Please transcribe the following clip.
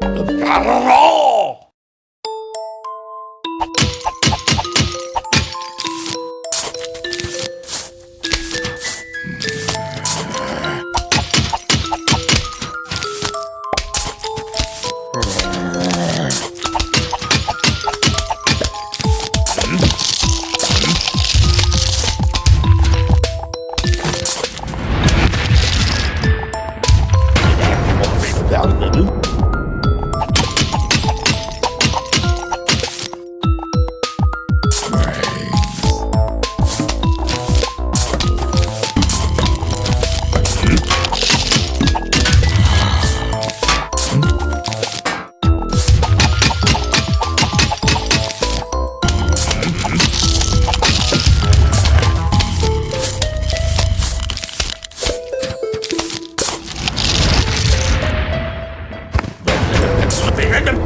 Grrrr. Bang.